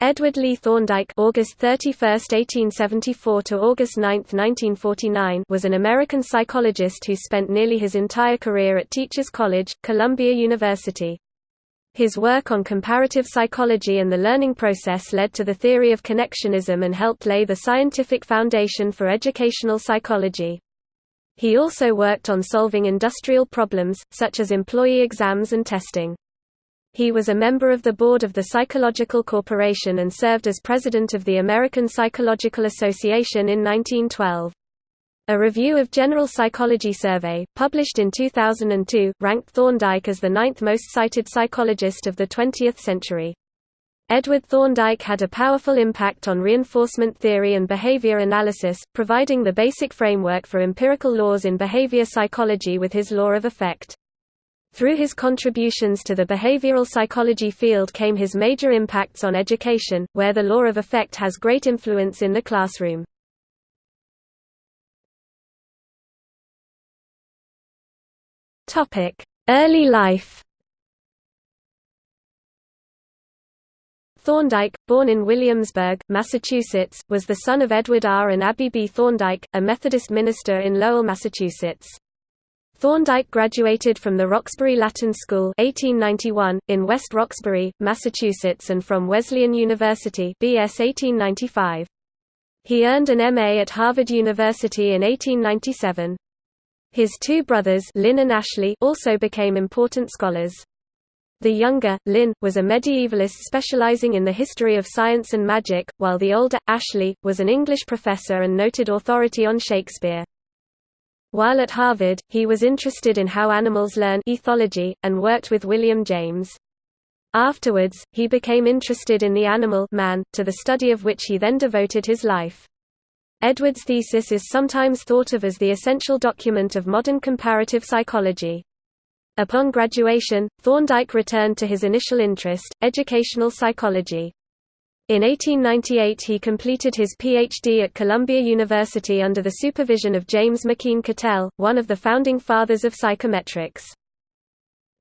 Edward Lee Thorndike August 31, 1874 to August 9, 1949 was an American psychologist who spent nearly his entire career at Teachers College, Columbia University. His work on comparative psychology and the learning process led to the theory of connectionism and helped lay the scientific foundation for educational psychology. He also worked on solving industrial problems, such as employee exams and testing. He was a member of the board of the Psychological Corporation and served as president of the American Psychological Association in 1912. A review of General Psychology Survey, published in 2002, ranked Thorndike as the ninth most cited psychologist of the 20th century. Edward Thorndike had a powerful impact on reinforcement theory and behavior analysis, providing the basic framework for empirical laws in behavior psychology with his law of effect. Through his contributions to the behavioral psychology field came his major impacts on education, where the law of effect has great influence in the classroom. Early life Thorndike, born in Williamsburg, Massachusetts, was the son of Edward R. and Abby B. Thorndike, a Methodist minister in Lowell, Massachusetts. Thorndike graduated from the Roxbury Latin School 1891, in West Roxbury, Massachusetts and from Wesleyan University BS 1895. He earned an MA at Harvard University in 1897. His two brothers Lynn and Ashley also became important scholars. The younger, Lynn, was a medievalist specializing in the history of science and magic, while the older, Ashley, was an English professor and noted authority on Shakespeare. While at Harvard, he was interested in how animals learn ethology, and worked with William James. Afterwards, he became interested in the animal man, to the study of which he then devoted his life. Edwards' thesis is sometimes thought of as the essential document of modern comparative psychology. Upon graduation, Thorndike returned to his initial interest, educational psychology. In 1898 he completed his Ph.D. at Columbia University under the supervision of James McKeen Cattell, one of the founding fathers of psychometrics.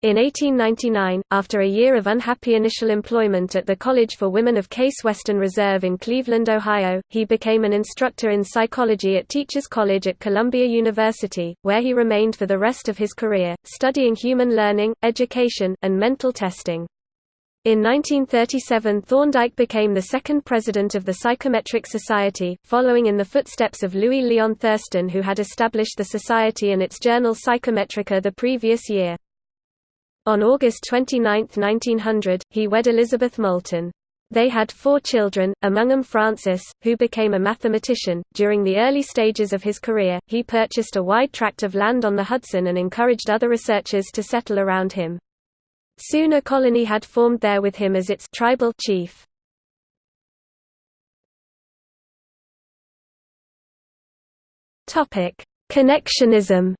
In 1899, after a year of unhappy initial employment at the College for Women of Case Western Reserve in Cleveland, Ohio, he became an instructor in psychology at Teachers College at Columbia University, where he remained for the rest of his career, studying human learning, education, and mental testing. In 1937 Thorndike became the second president of the Psychometric Society, following in the footsteps of Louis Leon Thurstone who had established the society and its journal Psychometrika the previous year. On August 29, 1900, he wed Elizabeth Moulton. They had four children, among them Francis, who became a mathematician. During the early stages of his career, he purchased a wide tract of land on the Hudson and encouraged other researchers to settle around him. Soon a colony had formed there with him as its tribal chief. Topic: Connectionism.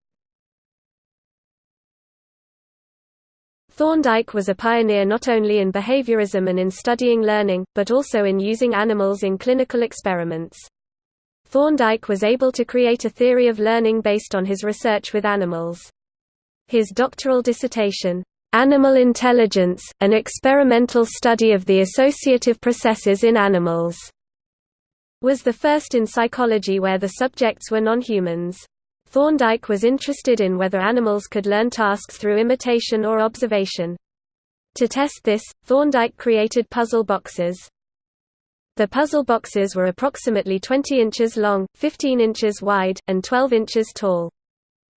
Thorndike was a pioneer not only in behaviorism and in studying learning, but also in using animals in clinical experiments. Thorndike was able to create a theory of learning based on his research with animals. His doctoral dissertation, Animal Intelligence, an experimental study of the associative processes in animals, was the first in psychology where the subjects were non-humans. Thorndike was interested in whether animals could learn tasks through imitation or observation. To test this, Thorndike created puzzle boxes. The puzzle boxes were approximately 20 inches long, 15 inches wide, and 12 inches tall.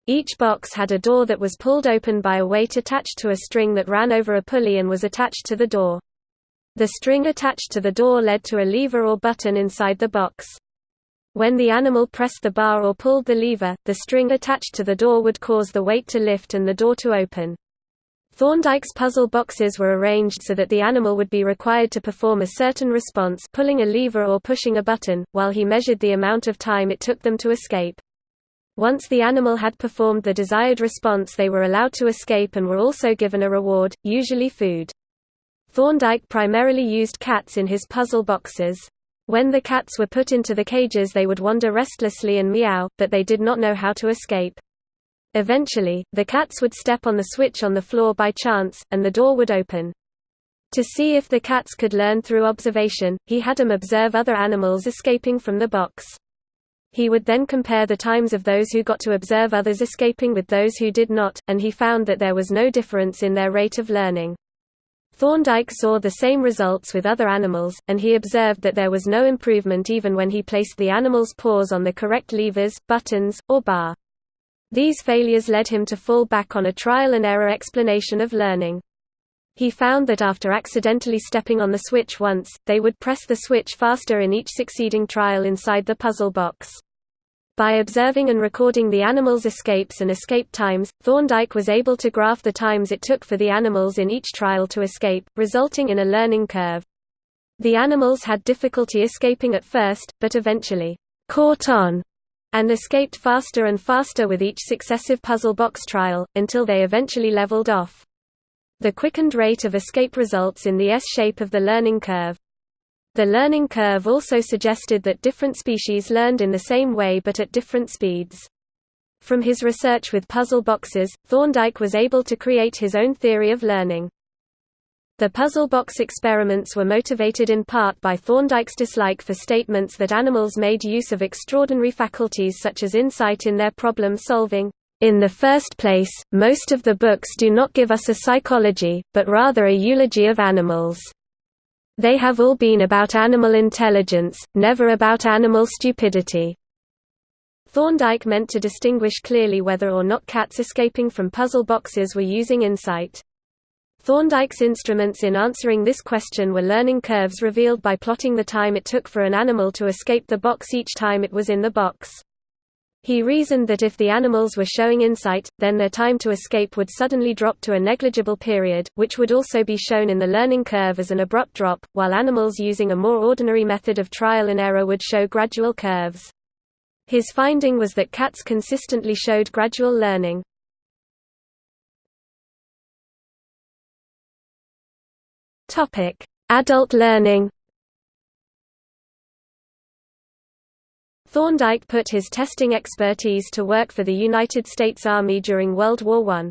Each box had a door that was pulled open by a weight attached to a string that ran over a pulley and was attached to the door. The string attached to the door led to a lever or button inside the box. When the animal pressed the bar or pulled the lever, the string attached to the door would cause the weight to lift and the door to open. Thorndike's puzzle boxes were arranged so that the animal would be required to perform a certain response pulling a lever or pushing a button, while he measured the amount of time it took them to escape. Once the animal had performed the desired response they were allowed to escape and were also given a reward, usually food. Thorndike primarily used cats in his puzzle boxes. When the cats were put into the cages they would wander restlessly and meow, but they did not know how to escape. Eventually, the cats would step on the switch on the floor by chance, and the door would open. To see if the cats could learn through observation, he had them observe other animals escaping from the box. He would then compare the times of those who got to observe others escaping with those who did not, and he found that there was no difference in their rate of learning. Thorndike saw the same results with other animals, and he observed that there was no improvement even when he placed the animal's paws on the correct levers, buttons, or bar. These failures led him to fall back on a trial-and-error explanation of learning. He found that after accidentally stepping on the switch once, they would press the switch faster in each succeeding trial inside the puzzle box. By observing and recording the animals' escapes and escape times, Thorndike was able to graph the times it took for the animals in each trial to escape, resulting in a learning curve. The animals had difficulty escaping at first, but eventually caught on and escaped faster and faster with each successive puzzle box trial, until they eventually leveled off. The quickened rate of escape results in the S-shape of the learning curve. The learning curve also suggested that different species learned in the same way but at different speeds. From his research with puzzle boxes, Thorndike was able to create his own theory of learning. The puzzle box experiments were motivated in part by Thorndike's dislike for statements that animals made use of extraordinary faculties such as insight in their problem solving, in the first place, most of the books do not give us a psychology, but rather a eulogy of animals. They have all been about animal intelligence, never about animal stupidity. Thorndike meant to distinguish clearly whether or not cats escaping from puzzle boxes were using insight. Thorndike's instruments in answering this question were learning curves revealed by plotting the time it took for an animal to escape the box each time it was in the box. He reasoned that if the animals were showing insight, then their time to escape would suddenly drop to a negligible period, which would also be shown in the learning curve as an abrupt drop, while animals using a more ordinary method of trial and error would show gradual curves. His finding was that cats consistently showed gradual learning. Adult learning Thorndike put his testing expertise to work for the United States Army during World War I.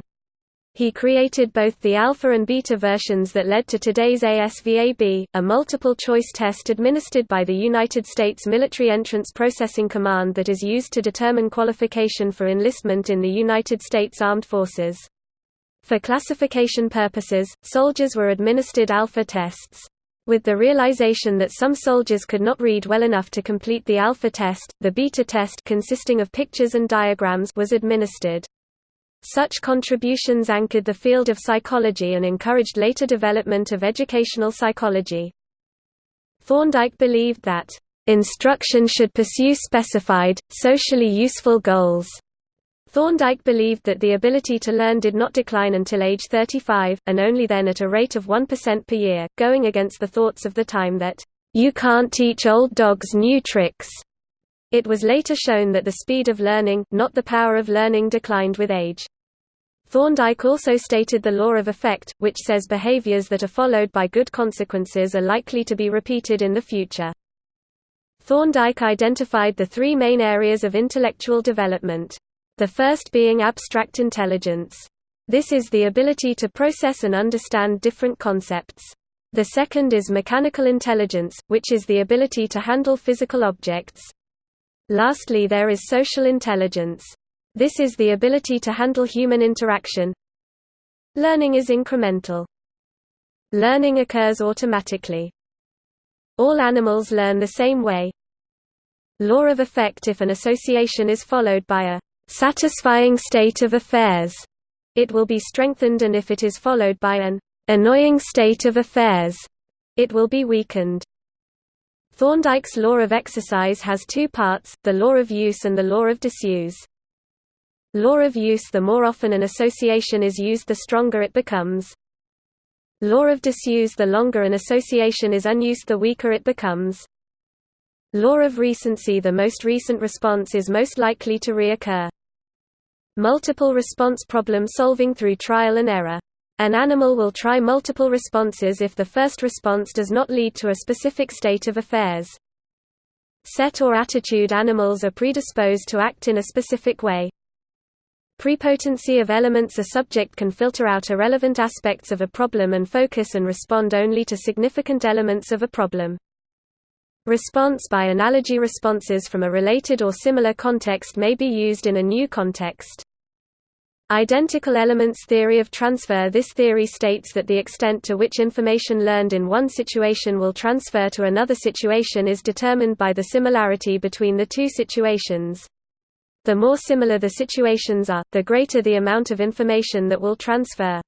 He created both the alpha and beta versions that led to today's ASVAB, a multiple-choice test administered by the United States Military Entrance Processing Command that is used to determine qualification for enlistment in the United States Armed Forces. For classification purposes, soldiers were administered alpha tests. With the realization that some soldiers could not read well enough to complete the alpha test, the beta test consisting of pictures and diagrams was administered. Such contributions anchored the field of psychology and encouraged later development of educational psychology. Thorndike believed that, "...instruction should pursue specified, socially useful goals." Thorndike believed that the ability to learn did not decline until age 35, and only then at a rate of 1% per year, going against the thoughts of the time that, "...you can't teach old dogs new tricks." It was later shown that the speed of learning, not the power of learning declined with age. Thorndike also stated the law of effect, which says behaviors that are followed by good consequences are likely to be repeated in the future. Thorndike identified the three main areas of intellectual development the first being abstract intelligence. This is the ability to process and understand different concepts. The second is mechanical intelligence, which is the ability to handle physical objects. Lastly there is social intelligence. This is the ability to handle human interaction. Learning is incremental. Learning occurs automatically. All animals learn the same way. Law of effect if an association is followed by a satisfying state of affairs, it will be strengthened and if it is followed by an annoying state of affairs, it will be weakened. Thorndike's law of exercise has two parts, the law of use and the law of disuse. Law of use the more often an association is used the stronger it becomes. Law of disuse the longer an association is unused the weaker it becomes. Law of recency the most recent response is most likely to reoccur. Multiple response problem solving through trial and error. An animal will try multiple responses if the first response does not lead to a specific state of affairs. Set or attitude animals are predisposed to act in a specific way. Prepotency of elements A subject can filter out irrelevant aspects of a problem and focus and respond only to significant elements of a problem. Response by analogy responses from a related or similar context may be used in a new context. Identical elements theory of transfer This theory states that the extent to which information learned in one situation will transfer to another situation is determined by the similarity between the two situations. The more similar the situations are, the greater the amount of information that will transfer.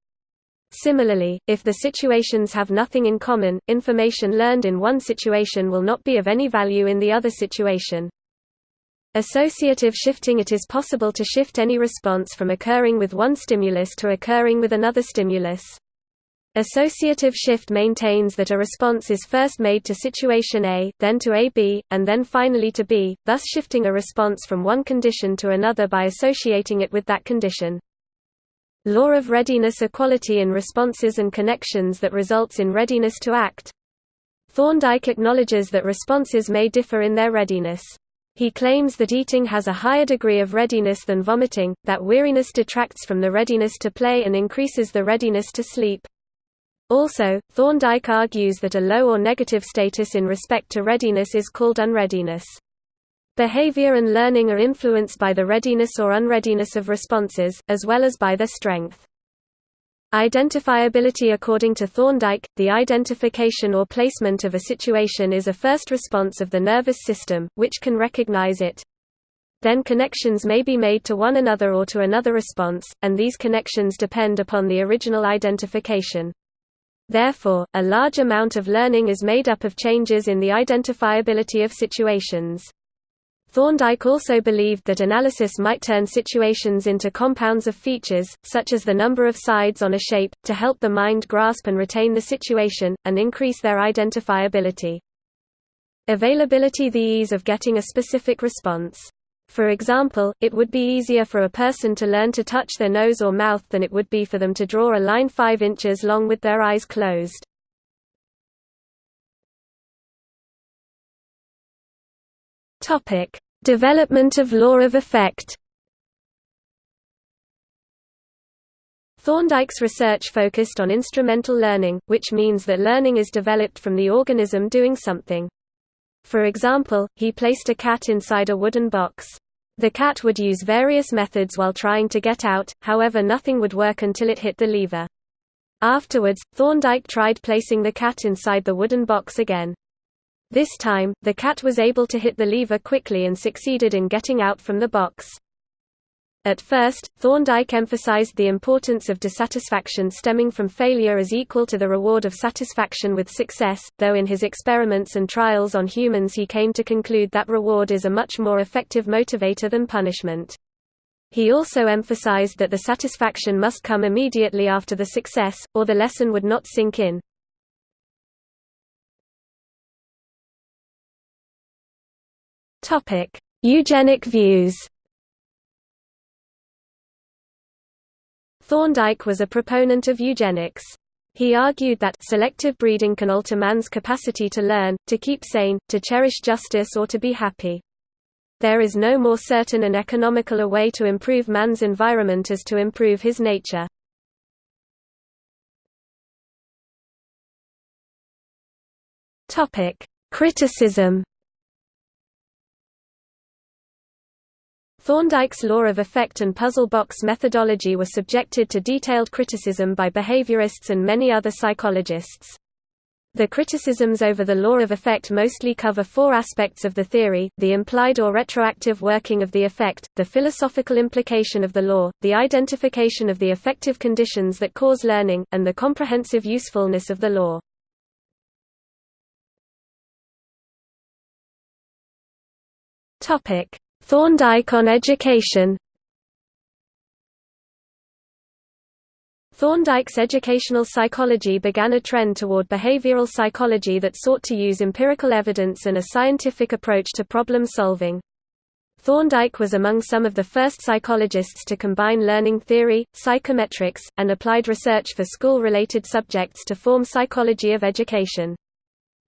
Similarly, if the situations have nothing in common, information learned in one situation will not be of any value in the other situation. Associative shifting It is possible to shift any response from occurring with one stimulus to occurring with another stimulus. Associative shift maintains that a response is first made to situation A, then to AB, and then finally to B, thus shifting a response from one condition to another by associating it with that condition. Law of readiness equality in responses and connections that results in readiness to act. Thorndike acknowledges that responses may differ in their readiness. He claims that eating has a higher degree of readiness than vomiting, that weariness detracts from the readiness to play and increases the readiness to sleep. Also, Thorndike argues that a low or negative status in respect to readiness is called unreadiness. Behavior and learning are influenced by the readiness or unreadiness of responses, as well as by their strength. Identifiability According to Thorndike, the identification or placement of a situation is a first response of the nervous system, which can recognize it. Then connections may be made to one another or to another response, and these connections depend upon the original identification. Therefore, a large amount of learning is made up of changes in the identifiability of situations. Thorndike also believed that analysis might turn situations into compounds of features, such as the number of sides on a shape, to help the mind grasp and retain the situation, and increase their identifiability. Availability The ease of getting a specific response. For example, it would be easier for a person to learn to touch their nose or mouth than it would be for them to draw a line 5 inches long with their eyes closed. Topic: Development of law of effect. Thorndike's research focused on instrumental learning, which means that learning is developed from the organism doing something. For example, he placed a cat inside a wooden box. The cat would use various methods while trying to get out, however nothing would work until it hit the lever. Afterwards, Thorndike tried placing the cat inside the wooden box again. This time, the cat was able to hit the lever quickly and succeeded in getting out from the box. At first, Thorndike emphasized the importance of dissatisfaction stemming from failure as equal to the reward of satisfaction with success, though in his experiments and trials on humans he came to conclude that reward is a much more effective motivator than punishment. He also emphasized that the satisfaction must come immediately after the success, or the lesson would not sink in. Topic: Eugenic views. Thorndike was a proponent of eugenics. He argued that selective breeding can alter man's capacity to learn, to keep sane, to cherish justice or to be happy. There is no more certain and economical a way to improve man's environment as to improve his nature. Criticism Thorndike's law of effect and puzzle box methodology were subjected to detailed criticism by behaviorists and many other psychologists. The criticisms over the law of effect mostly cover four aspects of the theory, the implied or retroactive working of the effect, the philosophical implication of the law, the identification of the effective conditions that cause learning, and the comprehensive usefulness of the law. Thorndike on education Thorndike's educational psychology began a trend toward behavioral psychology that sought to use empirical evidence and a scientific approach to problem solving. Thorndike was among some of the first psychologists to combine learning theory, psychometrics, and applied research for school-related subjects to form psychology of education.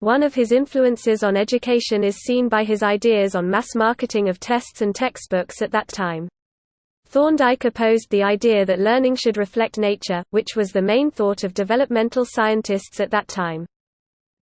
One of his influences on education is seen by his ideas on mass marketing of tests and textbooks at that time. Thorndike opposed the idea that learning should reflect nature, which was the main thought of developmental scientists at that time.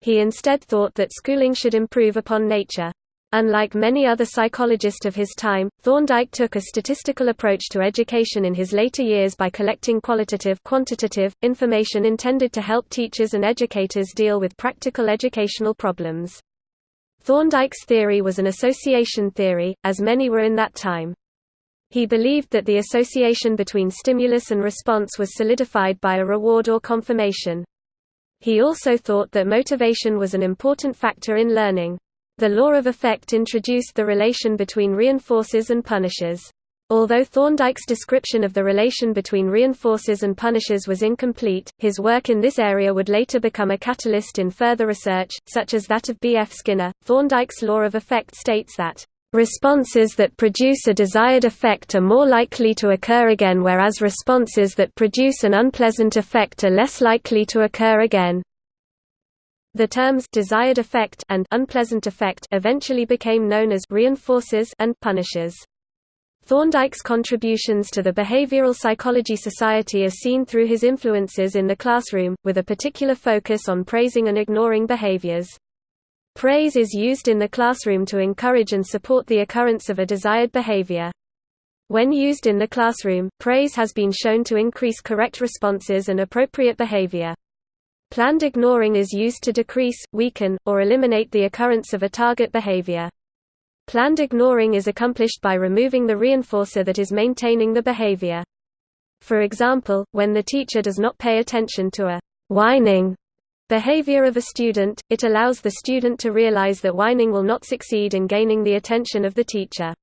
He instead thought that schooling should improve upon nature. Unlike many other psychologists of his time, Thorndike took a statistical approach to education in his later years by collecting qualitative quantitative information intended to help teachers and educators deal with practical educational problems. Thorndike's theory was an association theory, as many were in that time. He believed that the association between stimulus and response was solidified by a reward or confirmation. He also thought that motivation was an important factor in learning. The law of effect introduced the relation between reinforcers and punishers. Although Thorndike's description of the relation between reinforcers and punishers was incomplete, his work in this area would later become a catalyst in further research, such as that of B. F. Skinner. Thorndike's law of effect states that Responses that produce a desired effect are more likely to occur again whereas responses that produce an unpleasant effect are less likely to occur again. The terms desired effect and unpleasant effect eventually became known as reinforcers and punishers. Thorndike's contributions to the Behavioral Psychology Society are seen through his influences in the classroom, with a particular focus on praising and ignoring behaviors. Praise is used in the classroom to encourage and support the occurrence of a desired behavior. When used in the classroom, praise has been shown to increase correct responses and appropriate behavior. Planned ignoring is used to decrease, weaken, or eliminate the occurrence of a target behavior. Planned ignoring is accomplished by removing the reinforcer that is maintaining the behavior. For example, when the teacher does not pay attention to a whining behavior of a student, it allows the student to realize that whining will not succeed in gaining the attention of the teacher.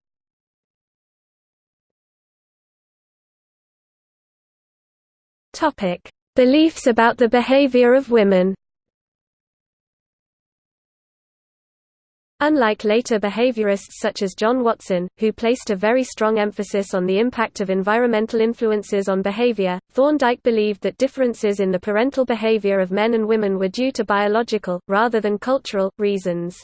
Topic: Beliefs about the behavior of women Unlike later behaviorists such as John Watson, who placed a very strong emphasis on the impact of environmental influences on behavior, Thorndike believed that differences in the parental behavior of men and women were due to biological, rather than cultural, reasons.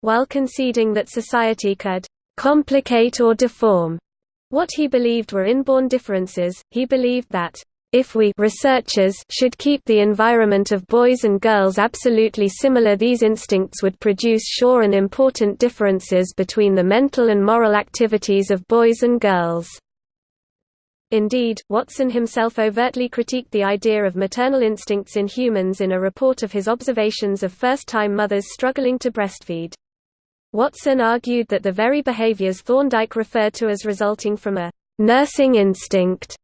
While conceding that society could complicate or deform what he believed were inborn differences, he believed that if we researchers should keep the environment of boys and girls absolutely similar these instincts would produce sure and important differences between the mental and moral activities of boys and girls. Indeed, Watson himself overtly critiqued the idea of maternal instincts in humans in a report of his observations of first-time mothers struggling to breastfeed. Watson argued that the very behaviors Thorndike referred to as resulting from a nursing instinct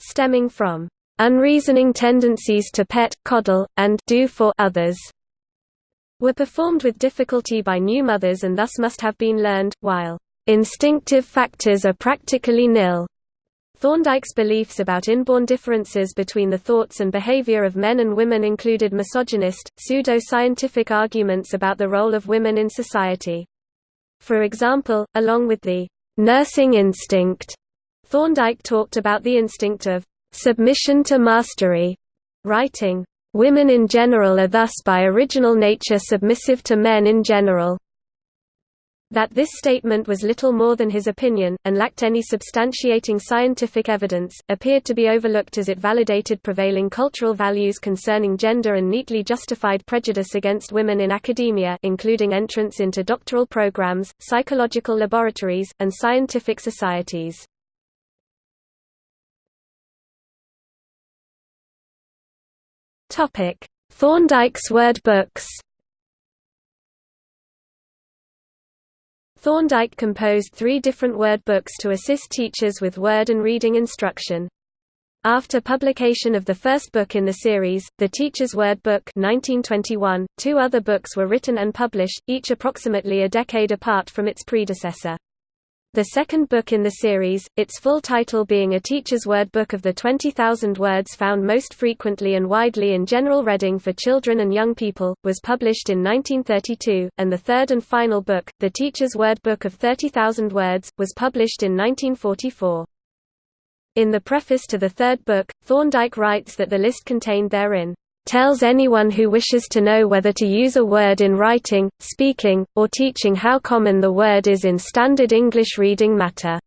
stemming from unreasoning tendencies to pet, coddle, and do for others were performed with difficulty by new mothers and thus must have been learned, while instinctive factors are practically nil. Thorndike's beliefs about inborn differences between the thoughts and behavior of men and women included misogynist, pseudo-scientific arguments about the role of women in society. For example, along with the nursing instinct, Thorndike talked about the instinct of submission to mastery, writing, Women in general are thus by original nature submissive to men in general. That this statement was little more than his opinion, and lacked any substantiating scientific evidence, appeared to be overlooked as it validated prevailing cultural values concerning gender and neatly justified prejudice against women in academia including entrance into doctoral programs, psychological laboratories, and scientific societies. Topic: Thorndike's word books. Thorndike composed three different word books to assist teachers with word and reading instruction. After publication of the first book in the series, The Teacher's Word Book 1921, two other books were written and published, each approximately a decade apart from its predecessor. The second book in the series, its full title being A Teacher's Word Book of the 20,000 Words Found Most Frequently and Widely in General Reading for Children and Young People, was published in 1932, and the third and final book, The Teacher's Word Book of 30,000 Words, was published in 1944. In the preface to the third book, Thorndike writes that the list contained therein tells anyone who wishes to know whether to use a word in writing, speaking, or teaching how common the word is in standard English reading matter.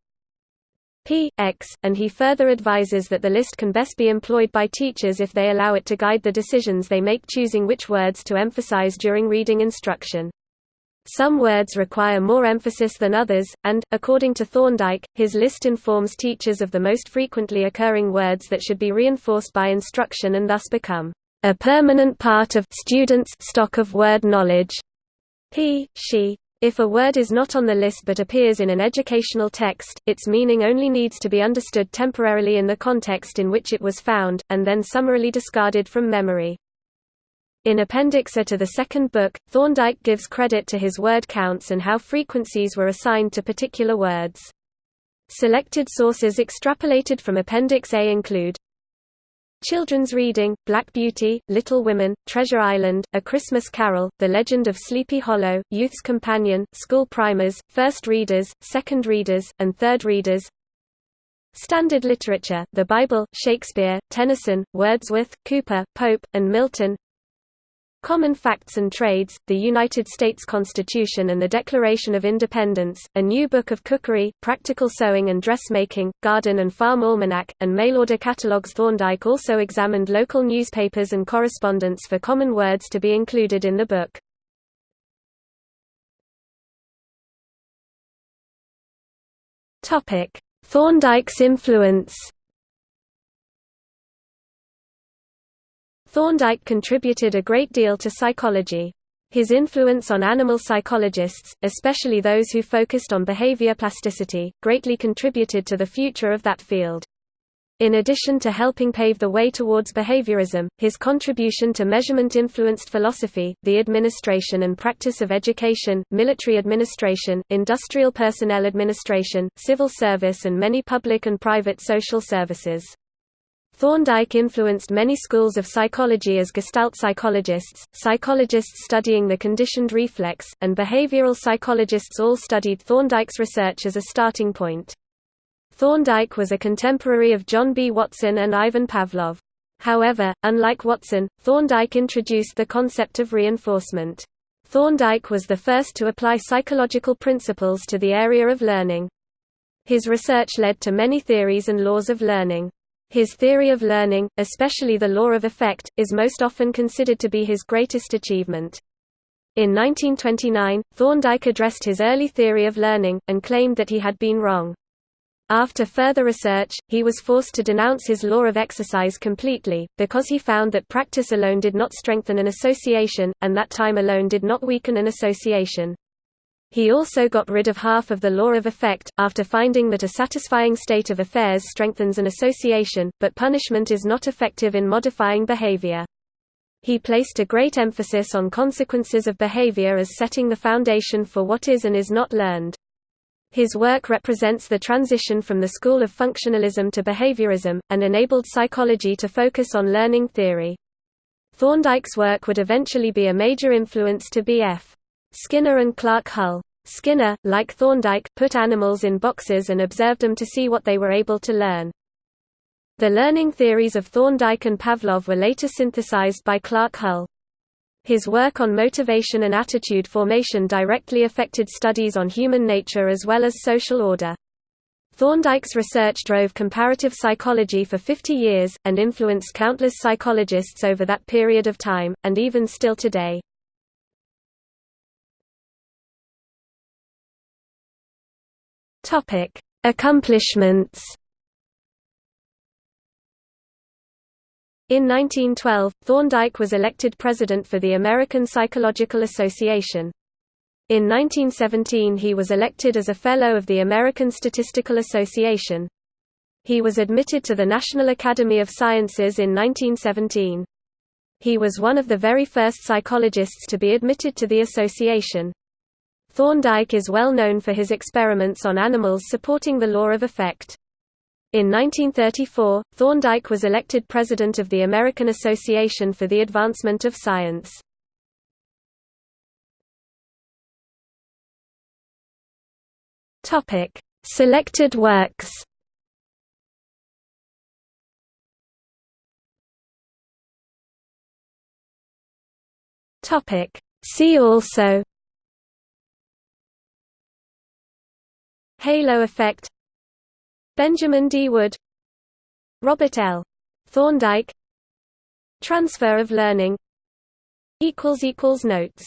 p x, and he further advises that the list can best be employed by teachers if they allow it to guide the decisions they make choosing which words to emphasize during reading instruction. Some words require more emphasis than others, and, according to Thorndike, his list informs teachers of the most frequently occurring words that should be reinforced by instruction and thus become a permanent part of students' stock of word knowledge. He, she, if a word is not on the list but appears in an educational text, its meaning only needs to be understood temporarily in the context in which it was found, and then summarily discarded from memory. In Appendix A to the second book, Thorndike gives credit to his word counts and how frequencies were assigned to particular words. Selected sources extrapolated from Appendix A include Children's Reading, Black Beauty, Little Women, Treasure Island, A Christmas Carol, The Legend of Sleepy Hollow, Youth's Companion, School Primers, First Readers, Second Readers, and Third Readers. Standard Literature, The Bible, Shakespeare, Tennyson, Wordsworth, Cooper, Pope, and Milton Common Facts and Trades, The United States Constitution and the Declaration of Independence, A New Book of Cookery, Practical Sewing and Dressmaking, Garden and Farm Almanac, and Mail-order catalogs Thorndike also examined local newspapers and correspondence for common words to be included in the book. Thorndike's influence Thorndike contributed a great deal to psychology. His influence on animal psychologists, especially those who focused on behavior plasticity, greatly contributed to the future of that field. In addition to helping pave the way towards behaviorism, his contribution to measurement-influenced philosophy, the administration and practice of education, military administration, industrial personnel administration, civil service and many public and private social services. Thorndike influenced many schools of psychology as Gestalt psychologists, psychologists studying the conditioned reflex, and behavioral psychologists all studied Thorndike's research as a starting point. Thorndike was a contemporary of John B. Watson and Ivan Pavlov. However, unlike Watson, Thorndike introduced the concept of reinforcement. Thorndike was the first to apply psychological principles to the area of learning. His research led to many theories and laws of learning. His theory of learning, especially the law of effect, is most often considered to be his greatest achievement. In 1929, Thorndike addressed his early theory of learning, and claimed that he had been wrong. After further research, he was forced to denounce his law of exercise completely, because he found that practice alone did not strengthen an association, and that time alone did not weaken an association. He also got rid of half of the law of effect, after finding that a satisfying state of affairs strengthens an association, but punishment is not effective in modifying behavior. He placed a great emphasis on consequences of behavior as setting the foundation for what is and is not learned. His work represents the transition from the school of functionalism to behaviorism, and enabled psychology to focus on learning theory. Thorndike's work would eventually be a major influence to B.F. Skinner and Clark Hull. Skinner, like Thorndike, put animals in boxes and observed them to see what they were able to learn. The learning theories of Thorndike and Pavlov were later synthesized by Clark Hull. His work on motivation and attitude formation directly affected studies on human nature as well as social order. Thorndike's research drove comparative psychology for 50 years, and influenced countless psychologists over that period of time, and even still today. Topic: Accomplishments. In 1912, Thorndike was elected president for the American Psychological Association. In 1917 he was elected as a Fellow of the American Statistical Association. He was admitted to the National Academy of Sciences in 1917. He was one of the very first psychologists to be admitted to the association. Thorndike is well known for his experiments on animals supporting the law of effect. In 1934, Thorndike was elected president of the American Association for the Advancement of Science. Topic: Selected works. Topic: See also Halo effect. Benjamin D. Wood. Robert L. Thorndike. Transfer of learning. Notes